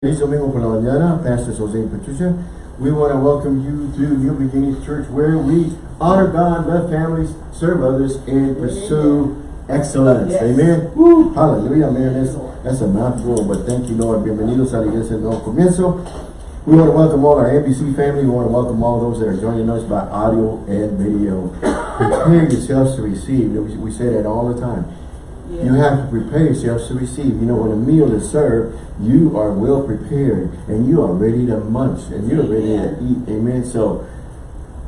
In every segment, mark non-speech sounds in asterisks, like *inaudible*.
Feliz domingo por la mañana, Pastor Jose and Patricia. We want to welcome you to New Beginnings Church where we honor God, love families, serve others, and pursue excellence. Yes. Amen. Woo, hallelujah, man. That's, that's a mouthful, but thank you, Lord. Bienvenidos a la iglesia del nuevo comienzo. We want to welcome all our NBC family. We want to welcome all those that are joining us by audio and video. Prepare yourselves to receive. We, we say that all the time. You have to prepare yourselves to receive. You know, when a meal is served, you are well prepared and you are ready to munch and you're ready to eat. Amen. So,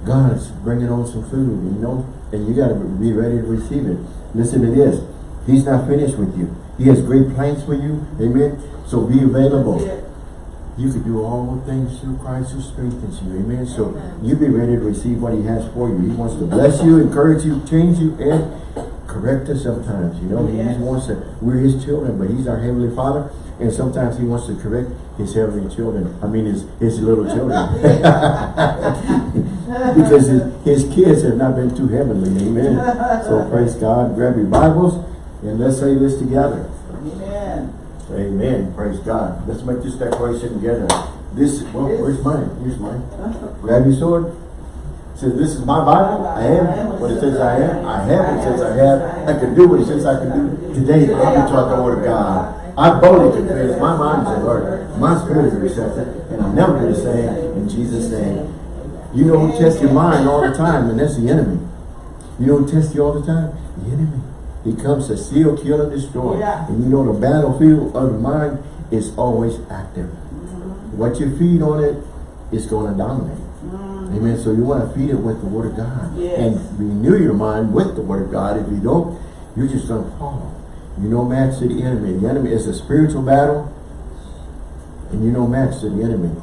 God's bringing on some food, you know, and you got to be ready to receive it. Listen to this. He's not finished with you. He has great plans for you. Amen. So be available. You can do all things through Christ who strengthens you. Amen. So you be ready to receive what he has for you. He wants to bless you, encourage you, change you, and correct us sometimes. You know, he wants to, we're his children, but he's our heavenly father. And sometimes he wants to correct his heavenly children. I mean, his, his little children. *laughs* because his, his kids have not been too heavenly. Amen. So *laughs* praise God. Grab your Bibles and let's say this together. Amen. Amen. Praise God. Let's make this declaration together. This, well, where's mine? Here's mine. Uh-huh. Grab your sword. Says, this is my Bible. I am what it says I am. I have what it says I have. I can do what it says I can do. Today, I'll be taught the word of God. I boldly confess my mind is alert. My spirit is receptive. And I'm never going to say in Jesus' name. You don't test your mind all the time, and that's the enemy. You don't test you all the time? The enemy. He comes to steal, kill, and destroy. Yeah. And you know the battlefield of the mind is always active. What you feed on it is going to dominate. Amen. So you want to feed it with the Word of God. Yes. And renew your mind with the Word of God. If you don't, you're just going to fall. You no match to the enemy. The enemy is a spiritual battle. And you no match to the enemy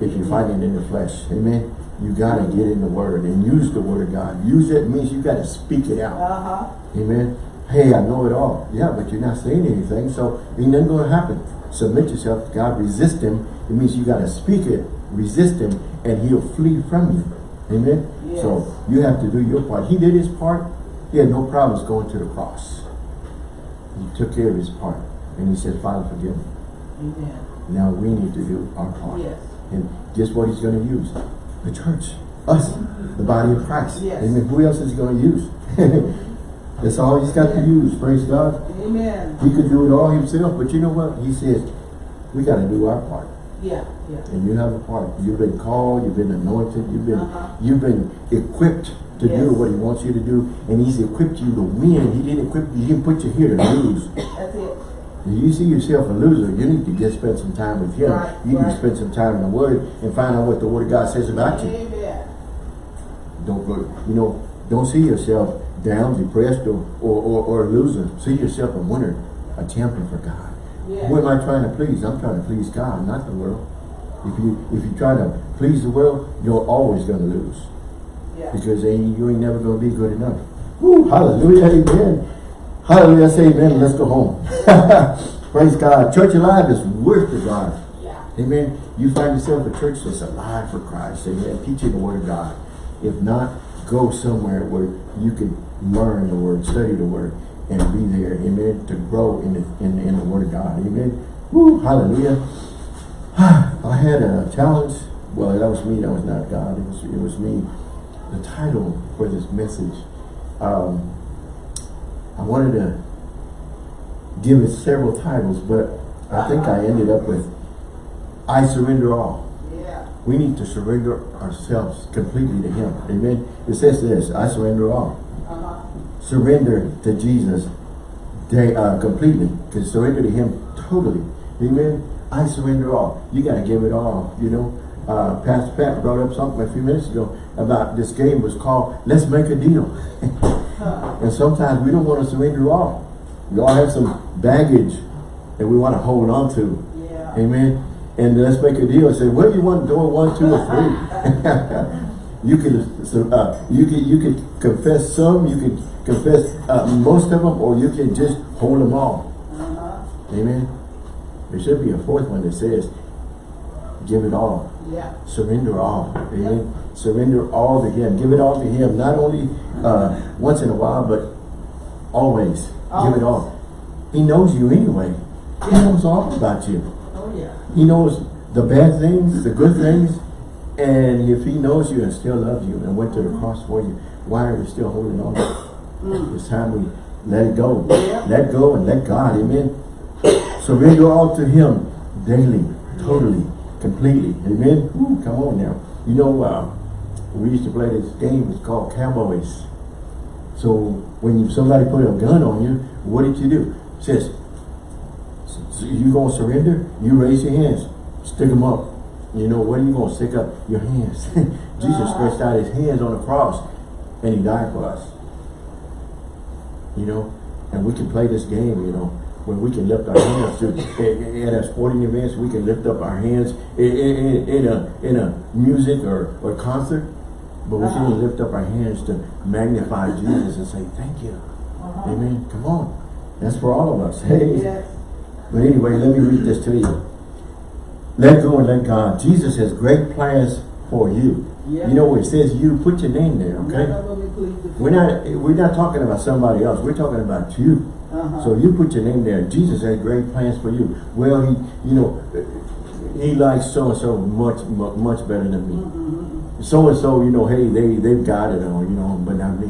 if you're fighting in the flesh. Amen. You got to get in the Word and use the Word of God. Use it means you got to speak it out. Uh-huh. Amen. Hey, I know it all. Yeah, but you're not saying anything, so ain't nothing going to happen. Submit yourself to God. Resist Him. It means you got to speak it. Resist Him, and He'll flee from you. Amen. Yes. So you have to do your part. He did His part. He had no problems going to the cross. He took care of His part, and He said, "Father, forgive me." Amen. Now we need to do our part. Yes. And guess what He's going to use? The church, us, the body of Christ. Yes. Amen. Who else is He going to use? *laughs* That's all He's got to use. Praise God. Amen. He could do it all himself, but you know what? He says, we got to do our part. Yeah, yeah. And you have a part. You've been called, you've been anointed, you've been Uh-huh. you've been equipped to do what he wants you to do. And he's equipped you to win. He didn't equip you, he didn't put you here to lose. *coughs* That's it. If you see yourself a loser, you need to just spend some time with him. Right, you need to spend some time in the Word and find out what the Word of God says about you. Amen. Don't go, you know, don't see yourself down, depressed, or, or, or, or a loser. See yourself a winner, a champion for God. Yeah. Who am I trying to please? I'm trying to please God, not the world. If you if you try to please the world, you're always going to lose Yeah. because ain't, you ain't never going to be good enough. Woo, hallelujah, amen. Hallelujah, say amen. Let's go home. *laughs* Praise God. Church alive is worth the drive. Yeah. Amen. You find yourself a church that's alive for Christ. Amen. Teaching the Word of God. If not, go somewhere where you can learn the Word, study the Word, and be there. Amen. To grow in the, in, in the Word of God. Amen. Woo, hallelujah. *sighs* I had a challenge. Well, that was me. That was not God. It was, it was me. The title for this message, um, I wanted to give it several titles, but I think I ended up with I surrender all. Yeah. We need to surrender ourselves completely to Him. Amen. It says this, I surrender all. Surrender to Jesus they, uh, completely. To surrender to Him totally. Amen. I surrender all. You got to give it all, you know. Uh, Pastor Pat brought up something a few minutes ago about this game was called Let's Make a Deal. *laughs* and sometimes we don't want to surrender all. We all have some baggage that we want to hold on to. Yeah. Amen. And let's make a deal and say, what do you want door one, two, or three? *laughs* *laughs* you can uh, you can you can confess some, you can confess uh, most of them, or you can just hold them all. Uh-huh. Amen. There should be a fourth one that says, give it all. Yeah. Surrender all. Amen. Surrender all to Him. Give it all to Him. Not only uh, once in a while, but always. Give it all. He knows you anyway. He knows all about you. Oh, yeah. He knows the bad things, the good things, and if he knows you and still loves you and went to the cross for you, why are you still holding on? It's time we let it go. Yeah. Let go and let God, amen. Surrender all to him daily, totally, completely, amen. Woo, come on now. You know, uh, we used to play this game, it's called Cowboys. So when you, somebody put a gun on you, what did you do? It says, so you gonna surrender? You raise your hands, stick them up. You know, what are you gonna stick up? Your hands. *laughs* Jesus stretched out his hands on the cross and he died for us. You know, and we can play this game, you know, where we can lift our hands to, at, at sporting events, we can lift up our hands in, in, in a, in a music or, or concert, but we can lift up our hands to magnify *laughs* Jesus and say, thank you. Uh-huh. Amen. Come on. That's for all of us. Hey. Yes. But anyway, let me read this to you. Let go and let God. Jesus has great plans for you. You know, it says you, put your name there, okay? Of them include the- We're not we're not talking about somebody else. We're talking about you. Uh-huh. So you put your name there. Jesus had great plans for you. Well, he, you know, he likes so and so much, much better than me. So and so, you know, hey, they they've got it all, you know, but not me.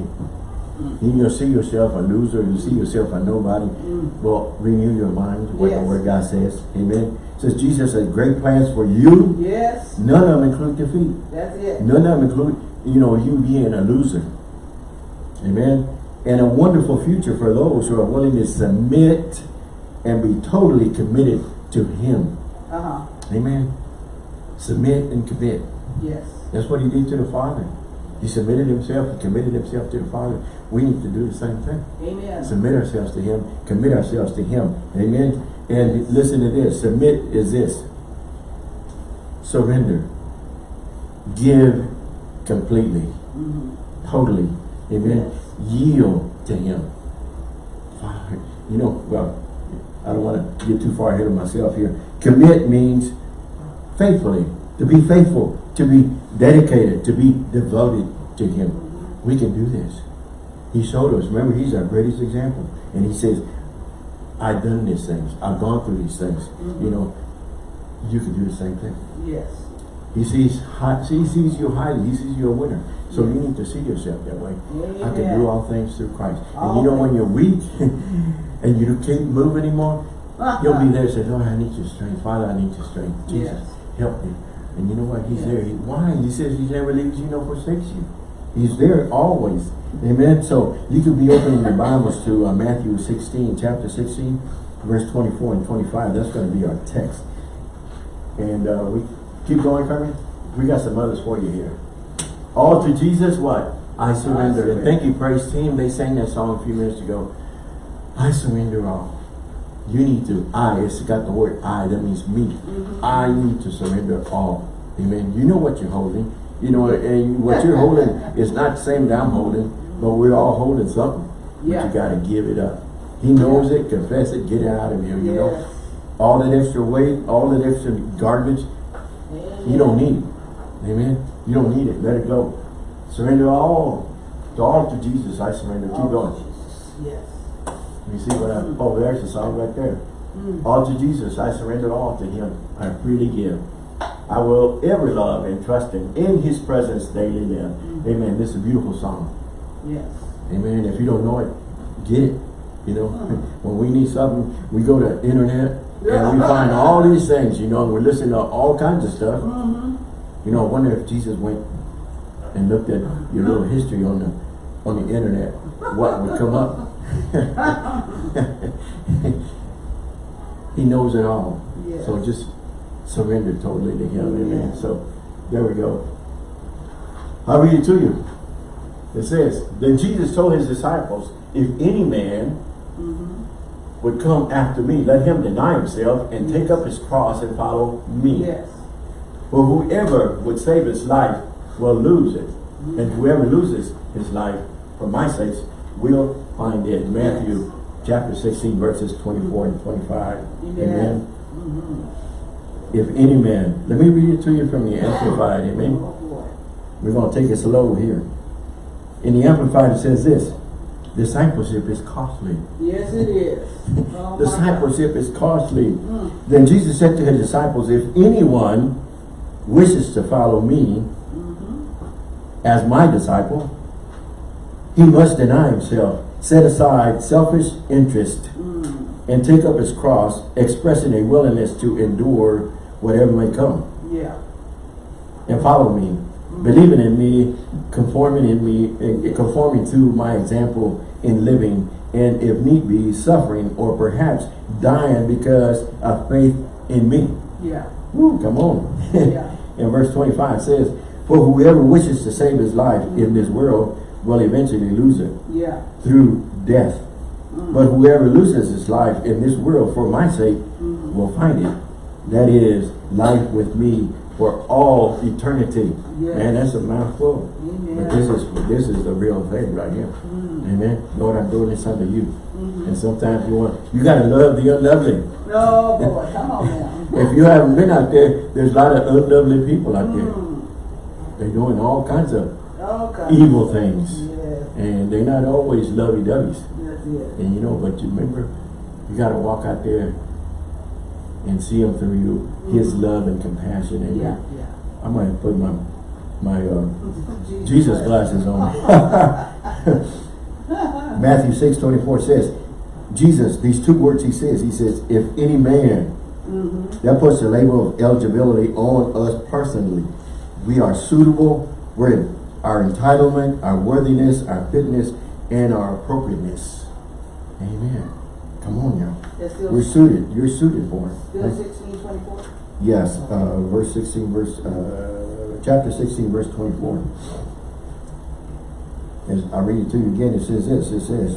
Mm. You know, see yourself a loser. You see yourself a nobody. Mm. Well, renew your mind. What the Yes. Word God says. Amen. Says Jesus has great plans for you. Yes, None of them include defeat. that's it. None of them include, you know, you being a loser. Amen. And a wonderful future for those who are willing to submit and be totally committed to Him. Uh-huh, Amen. Submit and commit. yes. That's what He did to the Father. He submitted Himself, He committed Himself to the Father. We need to do the same thing. Amen. Submit ourselves to Him, commit ourselves to Him. Amen. And listen to this. Submit is this. Surrender. Give completely. Mhm. Totally. Amen. Yield to Him. Father, You know, well, I don't want to get too far ahead of myself here. Commit means faithfully, to be faithful, to be dedicated, to be devoted to Him. We can do this. He showed us. Remember, He's our greatest example. And He says, I've done these things. I've gone through these things. Mm-hmm. You know, you can do the same thing. Yes. He sees, he sees you highly. He sees you a winner. So you need to see yourself that way. I can do all things through Christ. And you know when you're weak *laughs* and you can't move anymore, *laughs* you'll be there and say, Lord, I need your strength. Father, I need your strength. Jesus, Yes. help me. And you know what? He's Yes. there. He, why? He says he never leaves you nor forsakes you. He's there always. Amen. So you could be opening your Bibles to uh, Matthew 16, chapter 16, verse 24 and 25. That's going to be our text. And uh, we keep going, Carmen. We got some others for you here. All to Jesus, what? I surrender. And thank you, praise team. They sang that song a few minutes ago. I surrender all. You need to, I, it's got the word I, that means me. Mm-hmm. I need to surrender all. Amen. You know what you're holding. You know, and what you're holding *laughs* is not the same that I'm holding, but we're all holding something. But Yeah. you got to give it up. He knows it, confess it, get it out of you, you know. All that extra weight, all that extra garbage, you don't need. Amen. You don't need it. Let it go. Surrender all. To all to Jesus. I surrender. Keep Oh, going. Jesus. Yes. You see what I, oh, there's the song right there. Mm. All to Jesus. I surrender all to Him. I freely give. I will ever love and trust Him. In His presence daily live. Amen. This is a beautiful song. Yes. Amen. If you don't know it, get it. You know, *laughs* when we need something, we go to internet and we find all these things, you know, and we're listening to all kinds of stuff. Mm-hmm. You know, I wonder if Jesus went and looked at your little history on the on the internet, what would come up? *laughs* he knows it all. Yes. So just surrender totally to him. Amen. Amen. So there we go. I'll read it to you. It says, Then Jesus told his disciples, If any man Mm-hmm. would come after me, let him deny himself and take up his cross and follow me. Yes. For whoever would save his life will lose it. And whoever loses his life for my sakes will find it. Matthew chapter 16 verses 24 and 25. Amen. Mm-hmm. If any man, let me read it to you from the Amplified. Amen. We're going to take it slow here. In the Amplified it says this. discipleship is costly. Yes, it is. *laughs* Oh, Discipleship is costly. Mm, Then Jesus said to his disciples, if anyone wishes to follow me mhm. as my disciple, he must deny himself, set aside selfish interest, Mm, and take up his cross, expressing a willingness to endure whatever may come, yeah. and follow me, believing in me, conforming in me, and conforming to my example in living, and if need be, suffering, or perhaps dying because of faith in me. Yeah. Woo, come on. Yeah. *laughs* and verse 25 says, For whoever wishes to save his life in this world will eventually lose it Yeah. through death. But whoever loses his life in this world for my sake Mhm. will find it. That is life with me for all eternity. Yes. Man, that's a mouthful. But this is this is the real thing right here. Mm, Amen. Lord, I'm doing this unto you. mhm. And sometimes you want you gotta love the unlovely. No, boy, come on now. *laughs* If you haven't been out there, there's a lot of unlovely people out there. Mm, They're doing all kinds of evil things. Yes, And they're not always lovey-doveys. that's it. And you know, but you remember, you gotta walk out there and see him through you, his love and compassion. And Yeah, yeah. I might put my, my, uh, Jesus glasses on. *laughs* Matthew six twenty-four says, Jesus, these two words he says, he says, if any man, Mhm. that puts the label of eligibility on us personally. We are suitable, we're in our entitlement, our worthiness, our fitness, and our appropriateness. Amen. Come on y'all. We're suited. You're suited for still it. sixteen twenty-four? Yes, uh, verse sixteen, verse, uh, chapter sixteen, verse twenty-four. As I read it to you again, it says this, it says,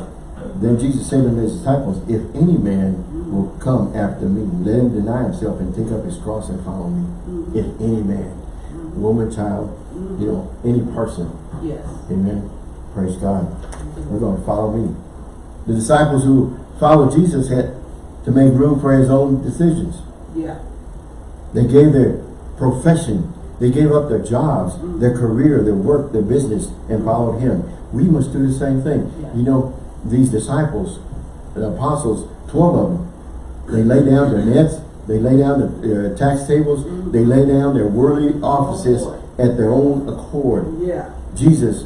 Then Jesus said unto his disciples, If any man will come after me, let him deny himself and take up his cross and follow me. If any man, woman, child, you know, any person, Yes. amen, praise God. We're gonna follow me. The disciples who followed Jesus had to make room for his own decisions. Yeah. They gave their profession, they gave up their jobs, their career, their work, their business, and followed him. We must do the same thing. Yeah. You know, these disciples, the apostles, 12 of them, they lay down their nets, they lay down their tax tables, they lay down their worldly offices at their own accord. Yeah, Jesus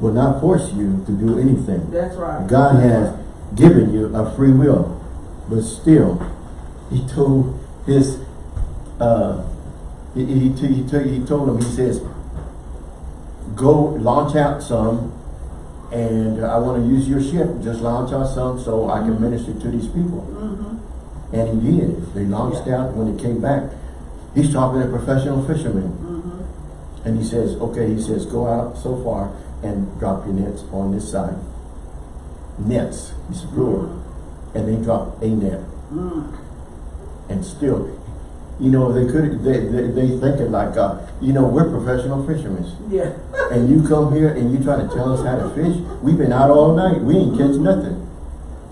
will not force you to do anything. that's right. God has given you a free will, but still, He told His, uh, he, he, he, told- he told him, He says, go launch out some, and I want to use your ship. Just launch out some so I can minister to these people. Mm-hmm, And he did. They launched out. When they came back, he's talking to professional fishermen. mm-hmm. And he says, okay, he says, go out so far and drop your nets on this side. Nets, it's plural. And they drop a net. Mm, And still, you know, they could, they, they, they think it like, uh, you know, we're professional fishermen. yeah. And you come here and you try to tell us how to fish. We've been out all night. We ain't catch nothing.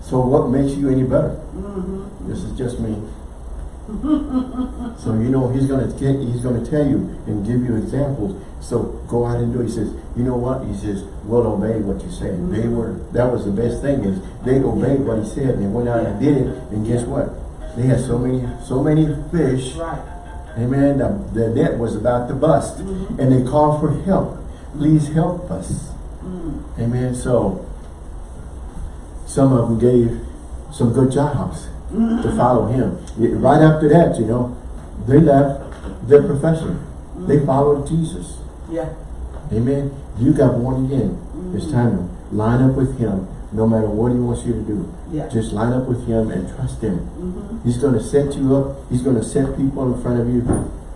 So what makes you any better? Mm-hmm. This is just me. so you know he's gonna get he's gonna tell you and give you examples. So go out and do it. He says, you know what? He says, we'll obey what you say. They were that was the best thing is they obeyed what he said and they went out and did it. And guess what? They had so many so many fish. Right. Amen. The, the net was about to bust. Mm-hmm. And they called for help. Please help us. Mm, Amen. So some of them gave some good jobs to mm-hmm. follow him. Right after that, you know, they left their profession. Mm-hmm. They followed Jesus. yeah. Amen. You got born again. It's time to line up with him no matter what he wants you to do. Yeah. Just line up with him and trust him. Mm-hmm. He's going to set you up. He's going to set people in front of you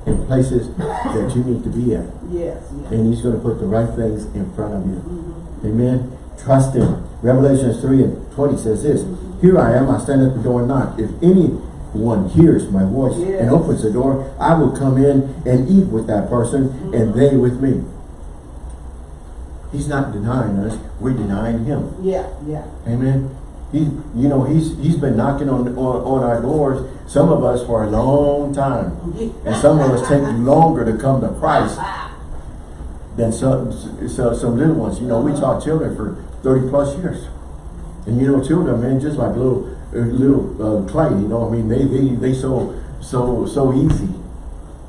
in places that you need to be at. Yes, yes. And he's going to put the right things in front of you. Mm-hmm. Amen. Trust him. Revelations 3 and 20 says this. Here I am, I stand at the door and knock. If anyone hears my voice Yes. and opens the door, I will come in and eat with that person and they with me. He's not denying us, we're denying him. Yeah, yeah. Amen. He, you know, he's he's been knocking on, on on our doors, some of us for a long time. And some of us take longer to come to Christ than some, so, some little ones. You know, we taught children for 30 plus years. And you know, children, man, just like little, uh, little uh, clay, you know, I mean, they, they, they so, so, so easy.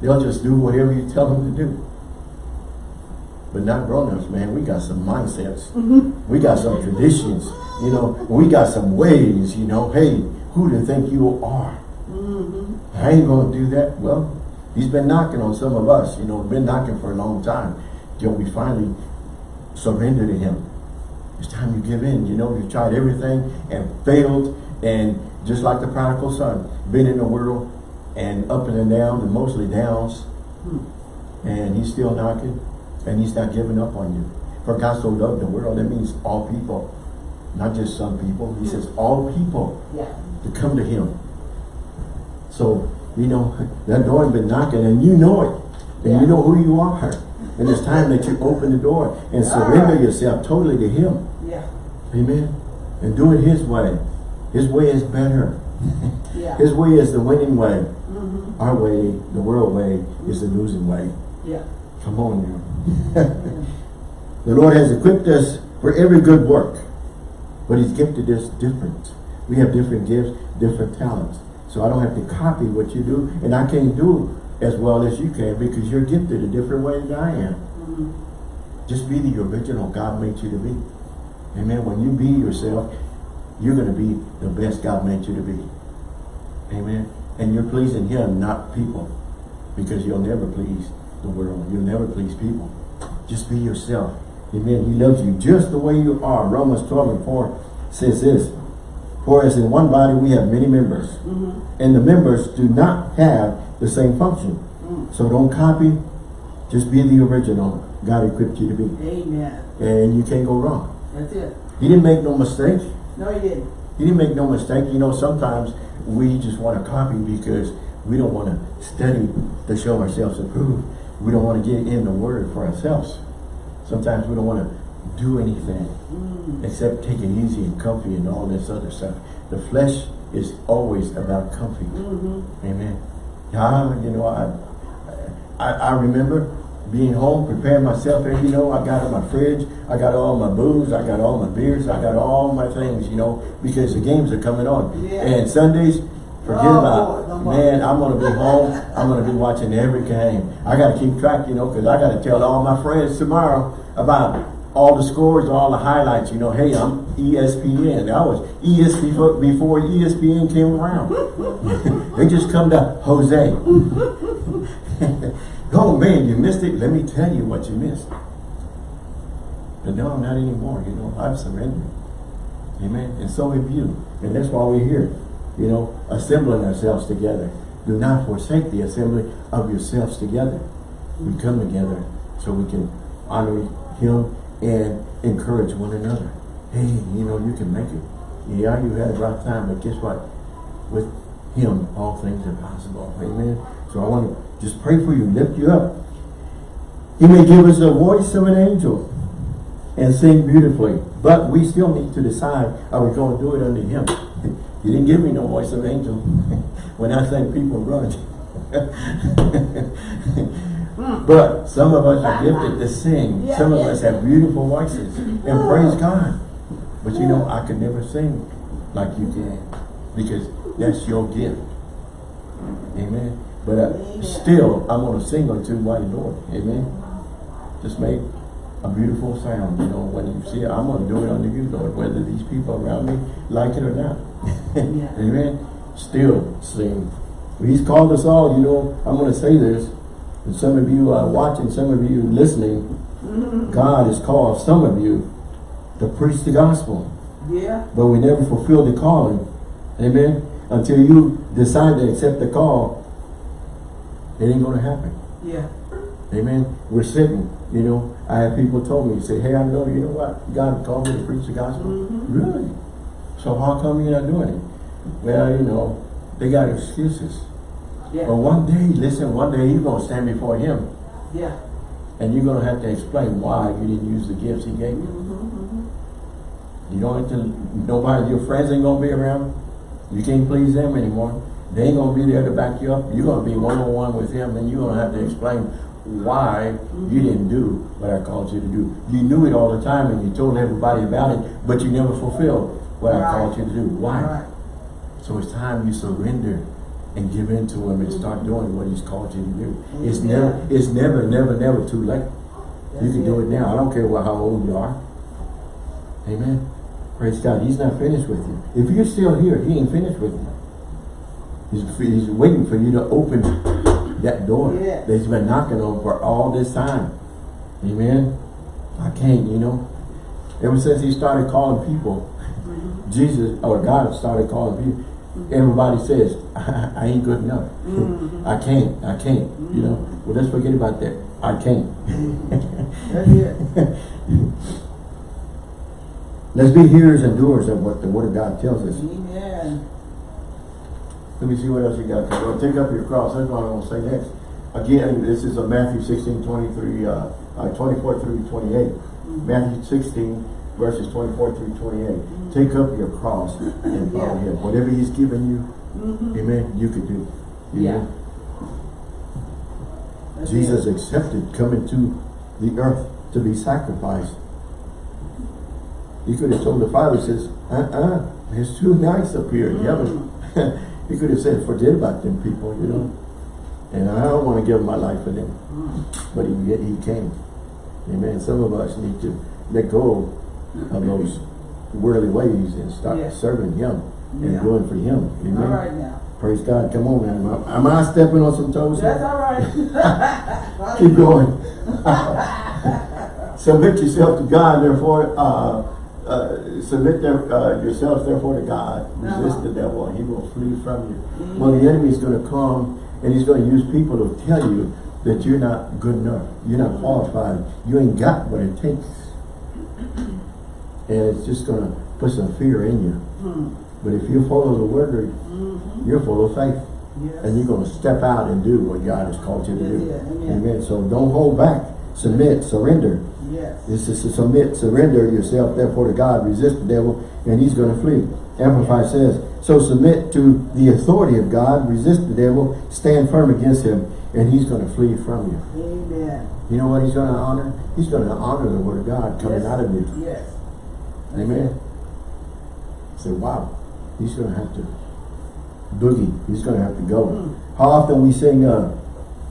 They'll just do whatever you tell them to do. But not grown-ups, man, we got some mindsets. Mm-hmm. We got some traditions, you know, we got some ways, you know, hey, who do you think you are? Mm-hmm. I ain't gonna do that. Well, he's been knocking on some of us, you know, been knocking for a long time. Till we finally surrender to him. It's time you give in. You know, you tried everything and failed. And just like the prodigal son, been in the world and up and down and mostly downs. Hmm. And he's still knocking and he's not giving up on you. For God so loved the world, that means all people, not just some people. He says all people Yeah. to come to him. So, you know, *laughs* that door has been knocking and you know it. And Yeah. you know who you are. And it's time that you open the door and surrender yourself totally to him. Yeah. Amen. And do it his way. His way is better. *laughs* Yeah. His way is the winning way. Mm-hmm. Our way, the world way, is the losing way. Yeah. Come on you. *laughs* the Lord has equipped us for every good work. But he's gifted us different. We have different gifts, different talents. So I don't have to copy what you do. And I can't do as well as you can because you're gifted a different way than I am. Mm-hmm. Just be the original God made you to be. Amen. When you be yourself, you're going to be the best God made you to be. Amen. And you're pleasing him, not people. Because you'll never please the world. You'll never please people. Just be yourself. Amen. He loves you just the way you are. Romans 12 and 4 says this. For as in one body we have many members. Mm-hmm. And the members do not have the same function. Mm. So don't copy. Just be the original God equipped you to be. Amen. And you can't go wrong. That's it. He didn't make no mistake. No, he didn't. He didn't make no mistake. You know, sometimes we just want to copy because we don't want to study to show ourselves approved. We don't want to get in the word for ourselves. Sometimes we don't want to do anything Mm. except take it easy and comfy and all this other stuff. The flesh is always about comfy. Mm-hmm. Amen. Yeah, you know, I, I, I remember being home, preparing myself, and you know, I got in my fridge, I got all my booze, I got all my beers, I got all my things, you know, because the games are coming on. Yeah. And Sundays, forget Oh, about oh, it. more. Man, I'm going to be home, I'm going to be watching every game. I got to keep track, you know, because I got to tell all my friends tomorrow about all the scores, all the highlights, you know, hey, I'm ESPN. I was ESPN before, ESPN came around. *laughs* they just come to Jose. *laughs* oh man, you missed it. Let me tell you what you missed. But no, I'm not anymore. You know, I've surrendered. Amen. And so have you. And that's why we're here. You know, assembling ourselves together. Do not forsake the assembly of yourselves together. We come together so we can honor him and encourage one another. Hey, you know, you can make it. Yeah, you had a rough time, but guess what? With him, all things are possible. Amen. So I want to just pray for you, lift you up. He may give us the voice of an angel and sing beautifully, but we still need to decide, are we going to do it under him? *laughs* He didn't give me no voice of angel. *laughs* when I think people run. *laughs* but some of us are gifted to sing. Yeah, some of yeah. us have beautiful voices. And praise God. But you know, I could never sing like you can. Because that's your gift. Amen. But uh, still, I'm going to sing unto my Lord. Amen. Just make a beautiful sound. You know, when you see it, I'm going to do it unto you, Lord, whether these people around me like it or not. Yeah. *laughs* Amen. Still sing. He's called us all, you know, I'm going to say this. And some of you are watching, some of you listening. Mm-hmm. God has called some of you to preach the gospel. Yeah. But we never fulfill the calling. Amen. Until you decide to accept the call, it ain't going to happen. Yeah. Amen. We're sitting, you know. I have people told me, say, hey, I know, you know what? God called me to preach the gospel. Mhm. Really? So how come you're not doing it? Well, you know, they got excuses. But one day, listen, one day you're going to stand before him Yeah. and you're going to have to explain why you didn't use the gifts he gave you. Mm-hmm. You don't have to, nobody, your friends ain't going to be around. You can't please them anymore. They ain't going to be there to back you up. You're going to be one-on-one with him and you're going to have to explain why you didn't do what I called you to do. You knew it all the time and you told everybody about it, but you never fulfilled what I called you to do. Why? Right. So it's time you surrender and give in to him and start doing what he's called you to do. It's never, it's never, never, never too late. You can do it now. I don't care what, how old you are. Amen. Praise God. He's not finished with you. If you're still here, he ain't finished with you. He's, he's waiting for you to open that door Yes. that he's been knocking on for all this time. Amen. I can't, you know. Ever since he started calling people, Mm-hmm. Jesus or God started calling people, everybody says, *laughs* I, ain't good enough. Mhm. *laughs* I can't, I can't, you know. Well, let's forget about that. I can't. *laughs* That's it. Let's be hearers and doers of what the Word of God tells us. Amen. Let me see what else you got. Well, take up your cross. That's what I'm going to say next. Again, this is a Matthew 16, 23, uh, uh, 24 through 28. Matthew 16, verses 24 through 28. Take up your cross and follow Yeah. Him. Whatever He's given you, Mhm. amen, you can do. Yeah. That's Jesus it. accepted coming to the earth to be sacrificed. He could have told the father, says, uh-uh, it's too nice up here in heaven. *laughs* he could have said, forget about them people, you know. And I don't want to give my life for them. Mm. But he, yet he came. Amen. Some of us need to let go of those worldly ways and start serving him and Yeah. doing for him. Amen. right now. Praise God. Come on, man. Am I, am I stepping on some toes? That's all right. *laughs* Keep going. *laughs* *laughs* submit yourself to God, therefore, uh, uh, submit there, uh, yourselves therefore to God. Resist Uh-huh. the devil and he will flee from you. Mhm. Well, the enemy is going to come and he's going to use people to tell you that you're not good enough. You're not qualified. You ain't got what it takes. And it's just going to put some fear in you. Mm. But if you follow the word, Mhm. you're full of faith. Yes. And you're going to step out and do what God has called you to do. Yeah, yeah. Amen. So don't hold back. Submit, surrender. Yes. This is to submit, surrender yourself therefore to God, resist the devil, and he's going to flee. Amplified says, so submit to the authority of God, resist the devil, stand firm against him, and he's going to flee from you. Amen. You know what he's going to honor? He's going to honor the word of God coming Yes. out of you. Yes. Amen. Say, wow, he's going to have to boogie. He's going to have to go. Mm. How often we sing uh,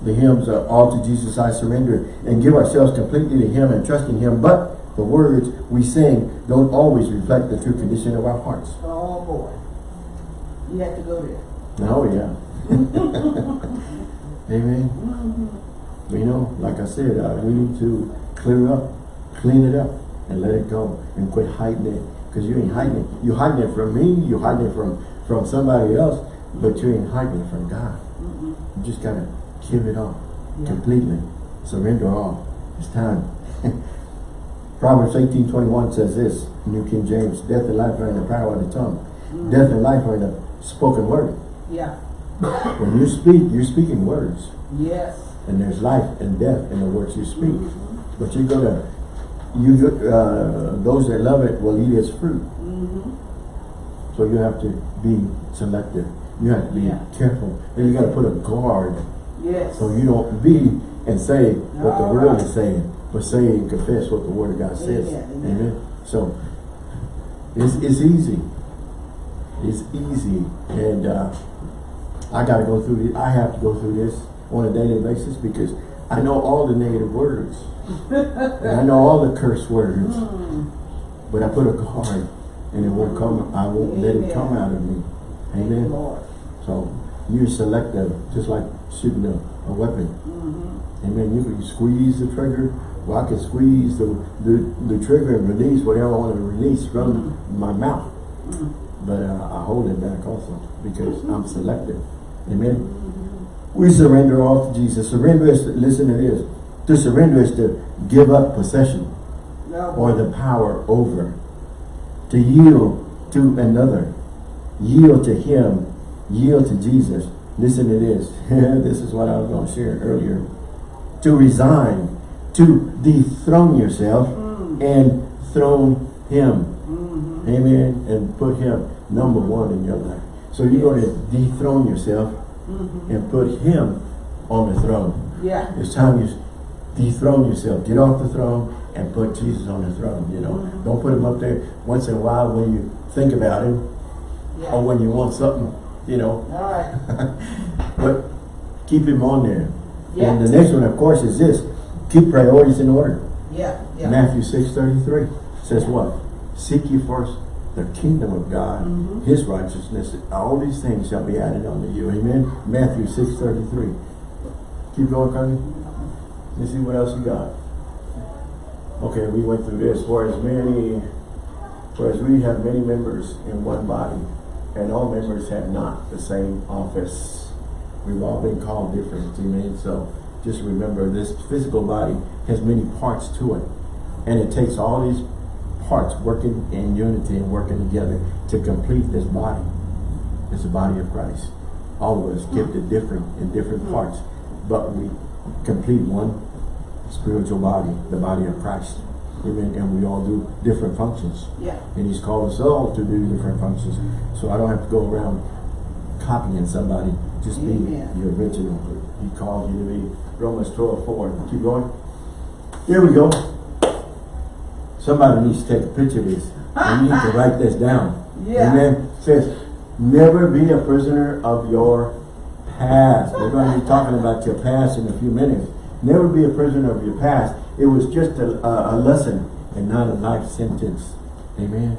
the hymns, uh, all to Jesus I surrender, and give ourselves completely to him and trust in him, but the words we sing don't always reflect the true condition of our hearts. Oh boy. You have to go there. Oh, yeah. *laughs* Amen. Mhm. You know, like I said, uh, we need to clear up, clean it up, and let it go, and quit hiding it. Because you ain't hiding it. You hiding it from me, you hiding it from, from somebody else, but you ain't hiding it from God. Mhm. You just gotta give it all, Yeah. completely. Surrender all. It's time. *laughs* Proverbs eighteen twenty-one says this, New King James, death and life are in the power of the tongue. Mhm. Death and life are in the spoken word. Yeah. *coughs* When you speak, you're speaking words. Yes. And there's life and death in the words you speak. Mhm. But you're gonna, you, uh, those that love it will eat its fruit. Mm -hmm. So you have to be selective. You have to be Yeah. careful. And you gotta put a guard Yes. so you don't be and say what the world right. is saying, but say and confess what the word of God says. Amen, amen. Amen. So it's, it's easy. It's easy. And uh, I gotta go through it. I have to go through this on a daily basis because I know all the negative words. and I know all the curse words. Mm. But I put a guard and it won't come, I won't let it come out of me. Amen. Lord. So you're selective, just like shooting a, a weapon. Mhm. Amen. You can squeeze the trigger. Well, I can squeeze the, the, the trigger and release whatever I want to release from my mouth. Mm. But uh, I hold it back also because I'm selective. Amen. We surrender all to Jesus. Surrender is, to, listen to this. To surrender is to give up possession No. or the power over. To yield to another. Yield to him. Yield to Jesus. Listen to this. *laughs* this is what I was going to share earlier. To resign. To dethrone yourself Mm. and throne him. Mhm. Amen. And put him number one in your life. So you're going to dethrone yourself Mhm. and put him on the throne. Yeah. It's time you dethrone yourself. Get off the throne and put Jesus on the throne, you know. Mhm. Don't put him up there once in a while when you think about him, Yeah. or when you want something, you know, All right. *laughs* but keep him on there. Yeah. And the next one, of course, is this, keep priorities in order. Yeah, yeah. Matthew six thirty-three says what? Seek ye first the kingdom of God, mm -hmm. His righteousness, all these things shall be added unto you. Amen? Matthew six thirty-three. Keep going, Connie. Let's see what else you got. Okay, we went through this. For as many, for as we have many members in one body, and all members have not the same office. We've all been called different, amen? So just remember this physical body has many parts to it. And it takes all these parts working in unity and working together to complete this body. It's the body of Christ. All of us gifted different in different mm-hmm. parts, but we complete one spiritual body, the body of Christ. Amen. And we all do different functions. Yeah. And he's called us all to do different functions. So I don't have to go around copying somebody. Just be Amen. the original. He called you to be Romans 12, 4. Keep going. Here we go. Somebody needs to take a picture of this. You *laughs* need to write this down. Yeah. Amen. It says, never be a prisoner of your past. We're going to be talking about your past in a few minutes. Never be a prisoner of your past. It was just a, a, a lesson and not a life sentence. Amen.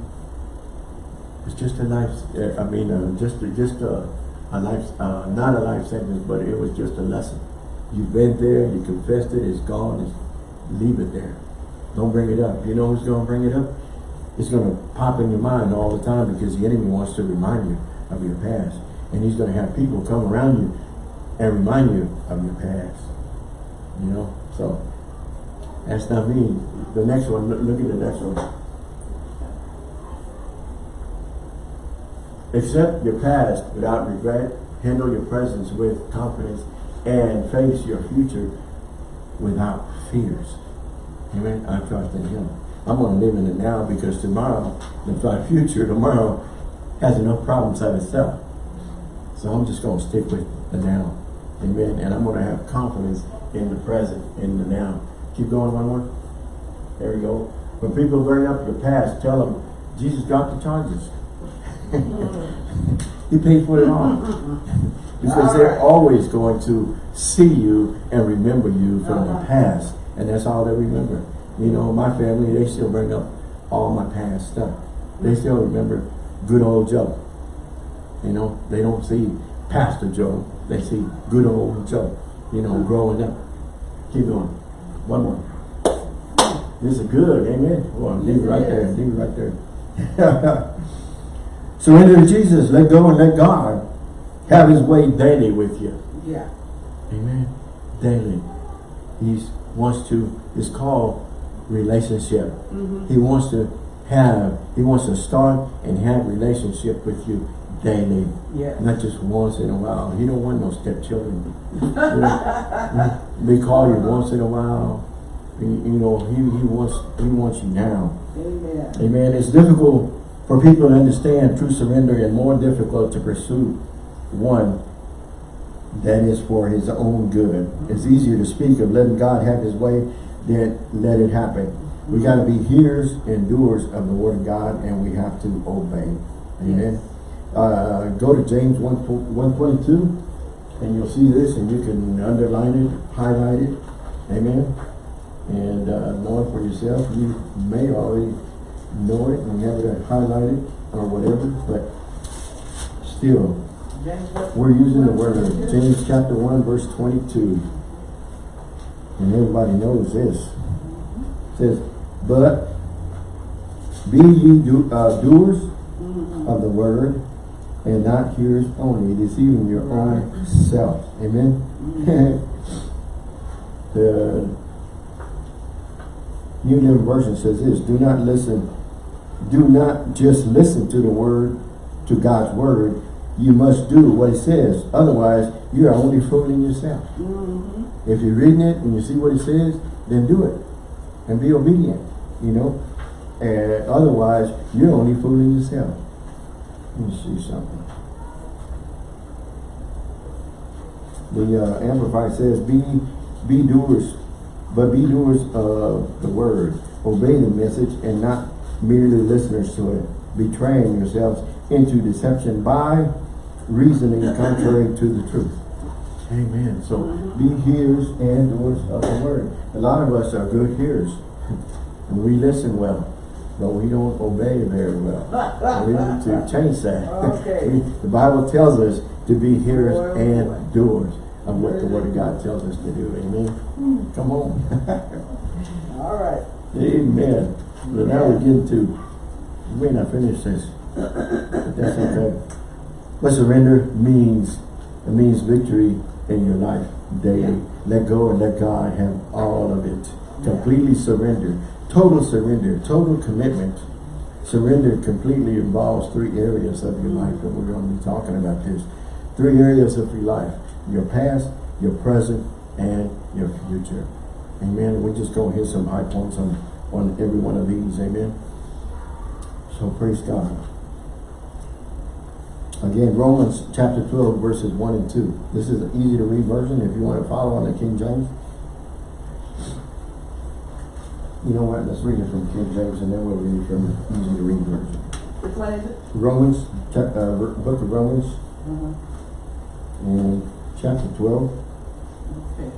It's just a life, uh, I mean, uh, just, just a, a life, uh, not a life sentence, but it was just a lesson. You've been there, you confessed it, it's gone, it's, leave it there. Don't bring it up. You know who's going to bring it up? It's going to pop in your mind all the time because the enemy wants to remind you of your past. And he's going to have people come around you and remind you of your past. You know? So, that's not me. The next one, look, look at the next one. Accept your past without regret. Handle your presence with confidence and face your future without fears. Amen. I trust in Him. I'm going to live in it now because tomorrow, the future tomorrow has enough problems of itself. So I'm just going to stick with the now. Amen. And I'm going to have confidence in the present, in the now. Keep going one more. There we go. When people bring up your past, tell them Jesus dropped the charges. *laughs* he paid for it all. *laughs* because they're always going to see you and remember you from the Uh-huh. past. And that's all they remember. You know, my family, they still bring up all my past stuff. They still remember good old Joe. You know, they don't see Pastor Joe. They see good old Joe, you know, growing up. Keep going. One more. This is good, amen. Well, leave it right there, leave it right there. *laughs* Surrender to Jesus, let go and let God have his way daily with you. Yeah. Amen. Daily. He wants to, it's called relationship. Mm-hmm. He wants to have, he wants to start and have relationship with you daily. Yeah. Not just once in a while. He don't want no stepchildren. You *laughs* know, they call you once in a while. You you know, he, he wants he wants you now. Amen. Amen. It's difficult for people to understand true surrender and more difficult to pursue one that is for his own good. It's easier to speak of letting God have his way than let it happen. We got to be hearers and doers of the word of God and we have to obey. Amen. Uh, go to James 1, 122 and you'll see this and you can underline it, highlight it. Amen. And uh, know it for yourself. You may already know it and have it highlighted or whatever, but still, we're using the word of James chapter 1 verse 22. And everybody knows this. It says, but be ye do, uh, doers of the word and not yours only, deceiving your own self. Amen. *laughs* the New Living Version says this, do not listen, do not just listen to the word, to God's word, you must do what it says. Otherwise, you are only fooling yourself. Mhm. If you're reading it and you see what it says, then do it. And be obedient, you know. And otherwise, you're only fooling yourself. Let me see something. The uh, Amplified says, be, be doers, but be doers of the word. Obey the message and not merely listeners to it. betraying yourselves into deception by reasoning contrary to the truth. Amen. So be hearers and doers of the word. A lot of us are good hearers. *laughs* And we listen well, but we don't obey very well. *laughs* We need to change that. *laughs* Okay. We- The Bible tells us to be hearers and doers of what the word of God tells us to do. Amen. Come on. *laughs* All right. Amen. But now we get to, we may not finish this, but *coughs* that's okay. But surrender means, it means victory in your life daily. Let go and let God have all of it. Completely surrender, total surrender, total commitment. Surrender completely involves three areas of your life that we're going to be talking about this. Three areas of your life. Your past, your present, and your future. Amen. We're just going to hit some high points on, on every one of these. Amen. So praise God. Again, Romans chapter 12, verses 1 and 2. This is an easy to read version if you want to follow on the King James. You know what? Let's read it from King James and then we'll read it from the easy to read version. Which one is it? Romans, uh, book of Romans, Uh-huh. and chapter 12. Okay.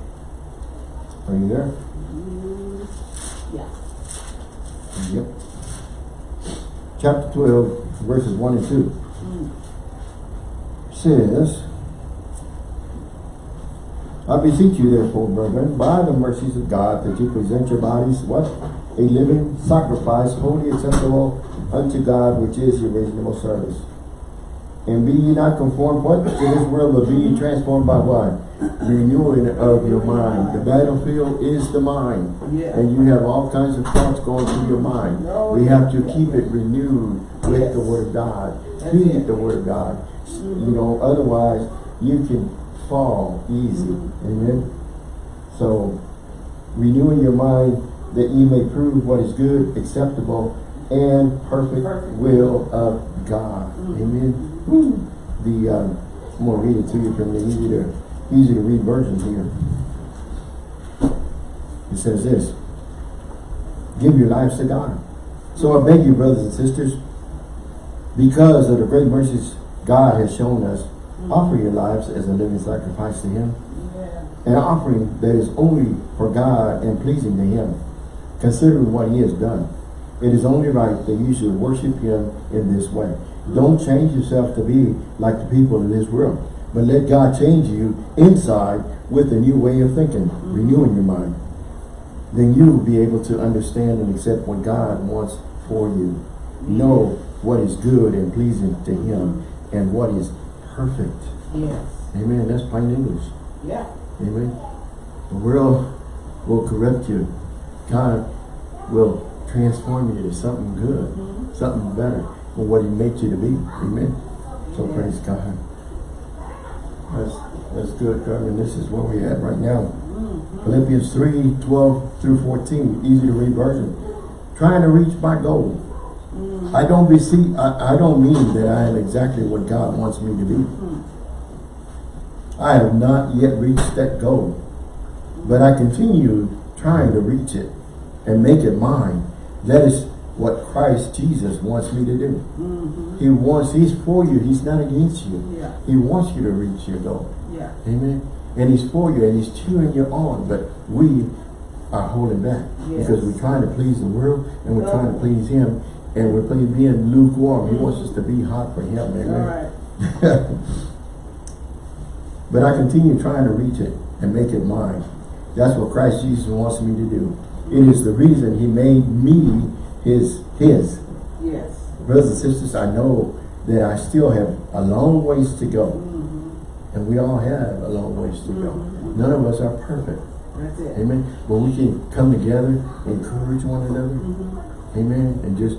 Are you there? Mm, Yeah. Yep. Chapter 12, verses 1 and 2. Mm. says, I beseech you therefore, brethren, by the mercies of God, that you present your bodies, what? A living sacrifice, holy acceptable unto God, which is your reasonable service. And be ye not conformed, what? To this world, but be ye transformed by what? Renewing of your mind. The battlefield is the mind. Yeah. And you have all kinds of thoughts going through your mind. We have to keep it renewed with Yes. the word of God. Feed the word of God. You know, otherwise you can fall easy. Amen. So renewing your mind that ye may prove what is good, acceptable, and perfect, Perfect. will of God. Mhm. Amen. Woo. The um, I'm gonna read it to you from the easy to easy to read version here. It says this. Give your lives to God. So I beg you, brothers and sisters, because of the great mercies God has shown us, offer your lives as a living sacrifice to Him, an offering that is only for God and pleasing to Him, considering what He has done. It is only right that you should worship Him in this way. Don't change yourself to be like the people in this world, but let God change you inside with a new way of thinking, renewing your mind. Then you will be able to understand and accept what God wants for you. Know what is good and pleasing to Him and what is perfect. Yes. Amen. That's plain English. Yeah. Amen. The world will corrupt you. God will transform you to something good, Mhm. something better than what He made you to be. Amen. So Yeah. praise God. That's that's good, God. And this is where we're at right now. Mm. Philippians 3, 12 through 14, easy to read version. Trying to reach my goal. Mm. I don't be see I, I don't mean that I am exactly what God wants me to be. Mm. I have not yet reached that goal. But I continue trying to reach it and make it mine. That is what Christ Jesus wants me to do. Mhm. He wants, He's for you. He's not against you. Yeah. He wants you to reach your goal. Yeah. Amen. And He's for you and He's cheering you on. But we are holding back Yes. because we're trying to please the world and we're trying to please Him and we're being being lukewarm. He wants us to be hot for Him. Amen. right. *laughs* but I continue trying to reach it and make it mine. That's what Christ Jesus wants me to do. It is the reason He made me His His. Yes. Brothers and sisters, I know that I still have a long ways to go. Mm-hmm. And we all have a long ways to go. Mhm. None of us are perfect. That's it. Amen. But we can come together, encourage one another. Mm-hmm. Amen. And just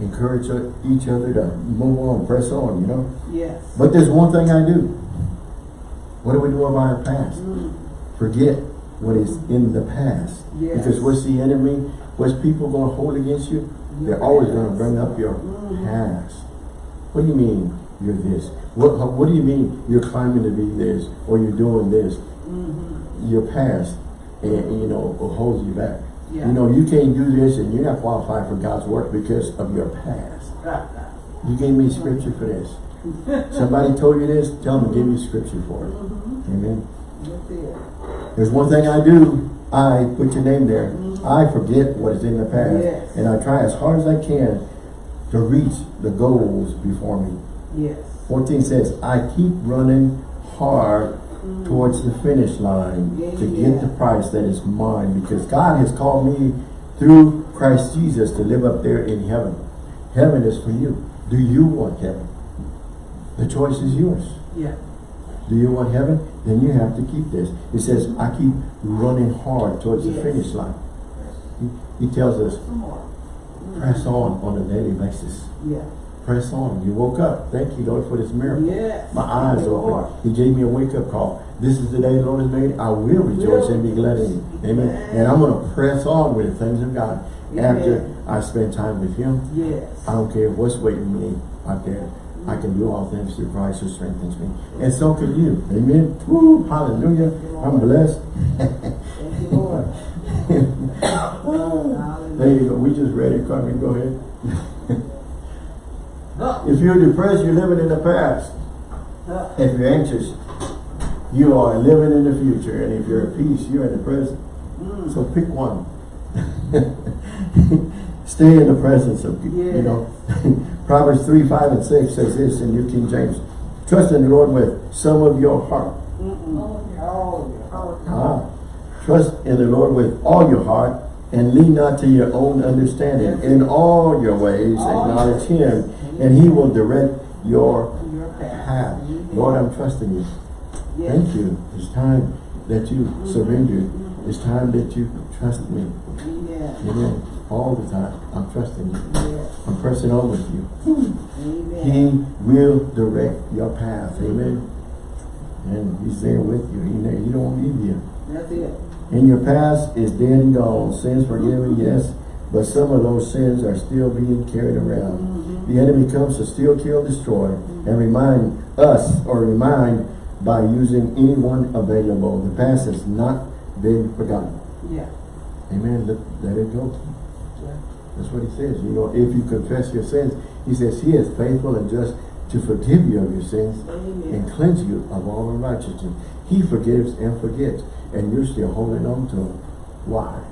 encourage each other to move on, press on, you know. Yes. But there's one thing I do. What do we do about our past? Mm. Forget what is in the past. Yes. Because what's the enemy? What's people going to hold against you? They're always going to bring up your Mhm. past. What do you mean you're this? What, what do you mean you're climbing to be this or you're doing this? Mm-hmm. Your past, and, you know, holds you back. Yeah. You know, you can't do this and you're not qualified for God's work because of your past. *laughs* You gave me scripture for this. *laughs* Somebody told you this, tell them to give you scripture for it. Mm-hmm. Amen. That's it. There's one thing I do. I put your name there. Mm-hmm. I forget what is in the past. Yes. And I try as hard as I can to reach the goals before me. Yes. 14 says, I keep running hard towards the finish line to get the prize that is mine because God has called me through Christ Jesus to live up there in heaven. Heaven is for you. Do you want heaven? The choice is yours. Yeah. Do you want heaven? Then you have to keep this. It says, I keep running hard towards the finish line. He, he tells us, press on on a daily basis. Yeah. Press on. You woke up. Thank you, Lord, for this miracle. Yes. My eyes Lord. open. He gave me a wake-up call. This is the day the Lord has made. I will rejoice and be glad in it. Amen. And I'm going to press on with the things of God after I spend time with Him. Yes. I don't care what's waiting for me out there. I can do all things through Christ who strengthens me. And so can you. Amen. Woo, hallelujah. I'm blessed. Thank you, Lord. *laughs* There you go. We just read it. Carmen, go ahead. If you're depressed, you're living in the past. If you're anxious, you are living in the future. And if you're at peace, you're in the present. mm, So pick one. *laughs* Stay in the presence of, you know. *laughs* Proverbs 3, 5, and 6 says this in New King James. Trust in the Lord with some of your heart. Oh, oh, Ah. Trust in the Lord with all your heart and lean not to your own understanding. In all your ways acknowledge Him and He will direct your Your path. path. Lord, I'm trusting you. Yes. Thank you. It's time that you surrender. It's time that you trust me. Amen. Amen. All the time. I'm trusting you. Yes. I'm pressing on with you. Amen. He will direct your path. Amen. And He's there with you. He, he don't leave you. That's it. In your past is dead and gone. Sins forgiven, yes. But some of those sins are still being carried around. The enemy comes to steal, kill, destroy, and remind us or remind by using anyone available. The past has not been forgotten. Yeah. Amen. Let, let it go. Yeah. That's what he says. You know, if you confess your sins, he says he is faithful and just to forgive you of your sins and cleanse you of all unrighteousness. He forgives and forgets, and you're still holding on to him. Why?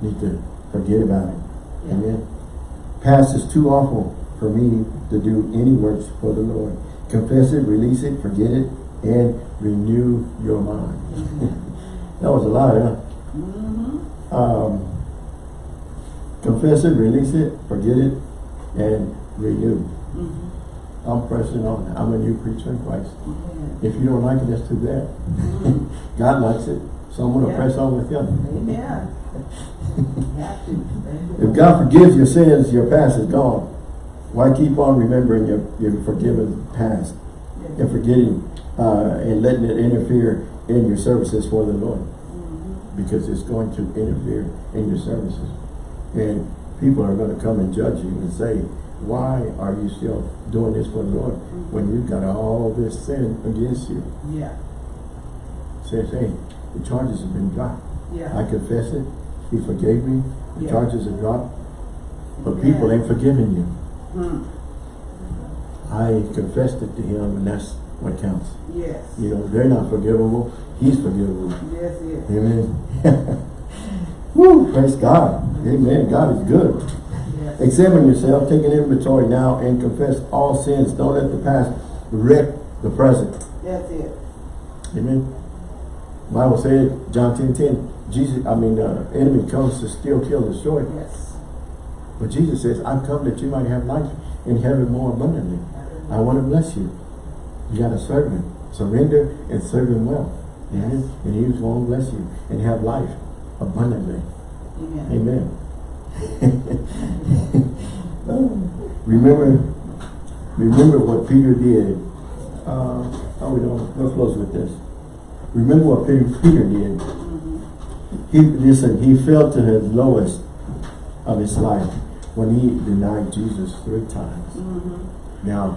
Need to forget about it. Yeah. Amen. Past is too awful for me to do any works for the Lord. Confess it, release it, forget it, and renew your mind. *laughs* that was a lot, huh? Mm-hmm. Um, confess it, release it, forget it, and renew. Mm-hmm. I'm pressing on. I'm a new creature in Christ. If you don't like it, that's too bad. *laughs* God likes it. So I'm going to Yeah. press on with Him. Amen. Have to. Thank you, If God forgives your sins, your past is gone. Why keep on remembering your, your forgiven past and forgetting uh, and letting it interfere in your services for the Lord? Mhm. Because it's going to interfere in your services. And people are going to come and judge you and say, why are you still doing this for the Lord when you've got all this sin against you? Yeah. Says, hey, the charges have been dropped. Yeah. I confess it. He forgave me. The Yeah. charges are dropped. But Amen. people ain't forgiving you. Mm. I confessed it to him and that's what counts. Yes. You know, they're not forgivable. He's forgivable. Yes, yes. Amen. *laughs* Woo, praise God. Amen. God is good. Yes. Examine yourself, take an inventory now and confess all sins. Don't let the past wreck the present. That's it. Amen. Bible said, John 10, 10, Jesus, I mean, uh, enemy comes to steal, kill, destroy. Yes. But Jesus says, I've come that you might have life and have it more abundantly. I want to bless you. You got to serve him. Surrender and serve him well. Amen. And he's going to bless you and have life abundantly. Amen. Amen. *laughs* remember, remember what Peter did. Uh, how we doing? We'll close with this. Remember what Peter, Peter did. He listen. He fell to his lowest of his life when he denied Jesus three times. Mhm. Now,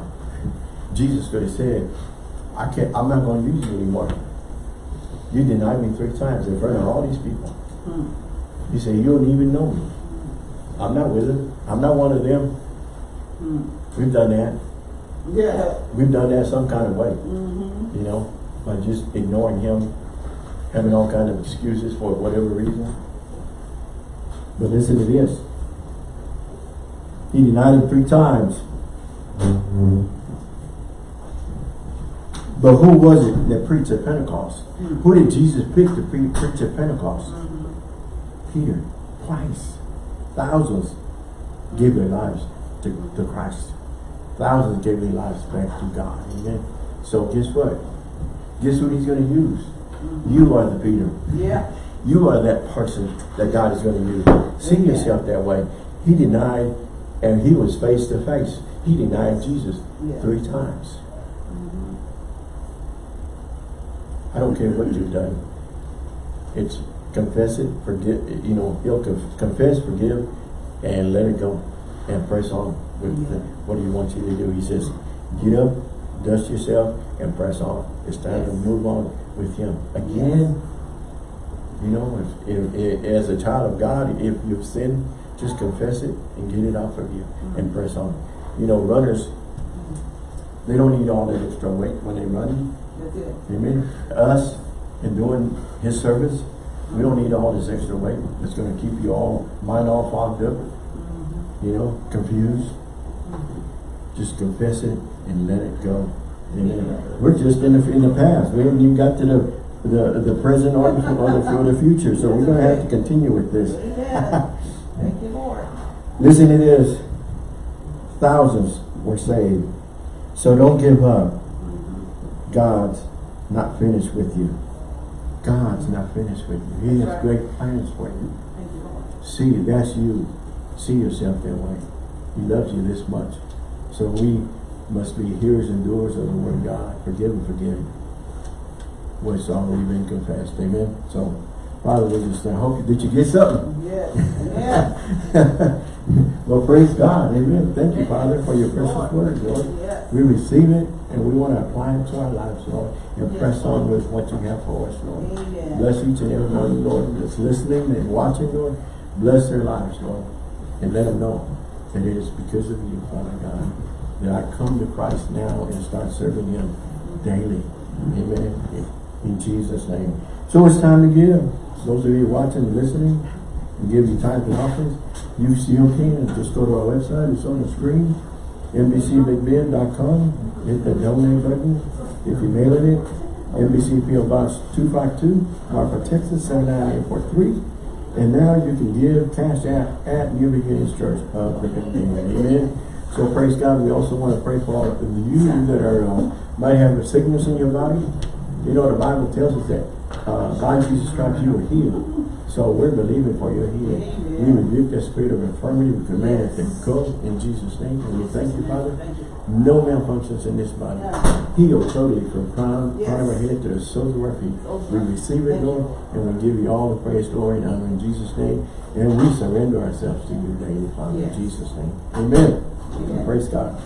Jesus could have said, "I can't. I'm not going to use you anymore." You denied me three times in front of all these people. Hmm. You say, you don't even know me. I'm not with it. I'm not one of them. Hmm. We've done that. Yeah. We've done that some kind of way, Mm-hmm. you know, by just ignoring him, having all kind of excuses for whatever reason. But listen to this. He denied him three times. But who was it that preached at Pentecost? Hmm. Who did Jesus pick to pre preach at Pentecost? Mm-hmm. Peter, twice. Thousands gave their lives to, to Christ. Thousands gave their lives back to God. Amen. So guess what? Guess what he's going to use? You are the Peter. Yeah. You are that person that God is going to use. See Amen. yourself that way. He denied, and he was face to face. He denied Jesus Yeah. three times. Mm-hmm. I don't care what you've done. It's confess it, forgive, you know, he'll confess, forgive, and let it go. And press on with Yeah. the, what he wants you to do. He says, get up, dust yourself, and press on. It's time to move on with him. Again, you know, if, if, if, as a child of God, if you've sinned, just confess it and get it off of you and Mhm. press on. You know, runners, they don't need all that extra weight when they're running. That's it. Amen. Us, in doing his service, we don't need all this extra weight. It's gonna keep you all, mind all fogged up, Mm-hmm. you know, confused. Just confess it and let it go. Amen. We're just in the, in the past. We haven't even got to the, the, the present or the, or the, future. So we're gonna have to continue with this. *laughs* Thank you, Lord. Listen to this. Thousands were saved. So don't give up. God's not finished with you. God's not finished with you. He has great plans for you. Thank you, Lord. See, that's you. See yourself that way. He loves you this much. So we must be hearers and doers of the word of God. Forgive and forgive. What's already been confessed. Amen. So, Father, we just I hope did you get something? Yes. Amen. *laughs* well, praise God. Amen. Thank you, Father, for your precious word, Lord. Yes. We receive it and we want to apply it to our lives, Lord, and Yes, press on with what you have for us, Lord. Amen. Bless each and every one, Lord, that's listening and watching, Lord. Bless their lives, Lord. And let them know that it is because of you, Father God, that I come to Christ now and start serving him daily. Amen. In Jesus' name. So it's time to give. Those of you watching and listening, and give you tithes and offerings, you still can. Just go to our website. It's on the screen. NBCBigBend.com. Hit the donate button. If you're mailing it, NBC PO Box 252, Marfa, Texas 79843. And now you can give cash app at New Beginnings Church of the. Amen. So praise God. We also want to pray for all of you that are uh, might have a sickness in your body. You know the Bible tells us that uh, by Jesus Christ you are healed. So we're believing for your healing. We rebuke that spirit of infirmity. We command it to go in Jesus' name. And we thank you, Father. No malfunctions in this body. Heal totally from crown, Yes. crown of our head to the soles of our feet. We receive it, Lord, and we give you all the praise, glory, and honor in Jesus' name. And we surrender ourselves to you daily, Father, in Jesus' name. Amen. Praise God.